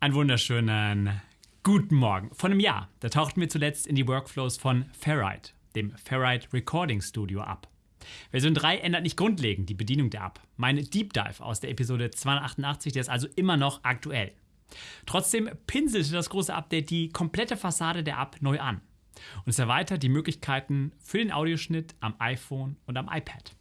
Einen wunderschönen guten Morgen. Vor einem Jahr, da tauchten wir zuletzt in die Workflows von Ferrite, dem Ferrite Recording Studio, ab. Version 3 ändert nicht grundlegend die Bedienung der App. Mein Deep Dive aus der Episode 288, der ist also immer noch aktuell. Trotzdem pinselte das große Update die komplette Fassade der App neu an. Und es erweitert die Möglichkeiten für den Audioschnitt am iPhone und am iPad.